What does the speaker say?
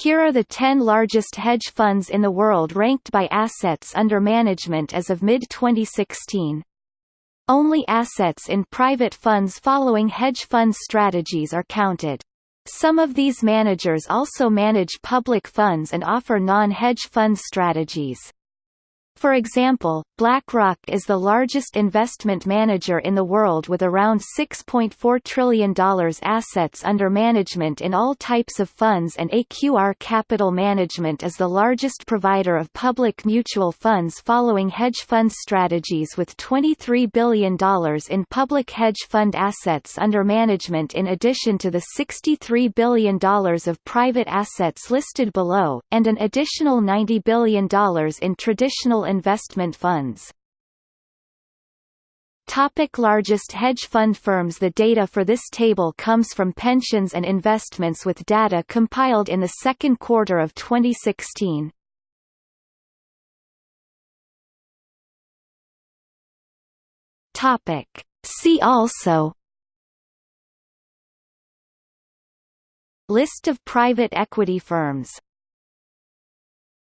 Here are the 10 largest hedge funds in the world ranked by assets under management as of mid-2016. Only assets in private funds following hedge fund strategies are counted. Some of these managers also manage public funds and offer non-hedge fund strategies. For example, BlackRock is the largest investment manager in the world with around $6.4 trillion assets under management in all types of funds and AQR Capital Management is the largest provider of public mutual funds following hedge fund strategies with $23 billion in public hedge fund assets under management in addition to the $63 billion of private assets listed below, and an additional $90 billion in traditional investment funds. Topic largest hedge fund firms The data for this table comes from Pensions and Investments with data compiled in the second quarter of 2016. Topic. See also List of private equity firms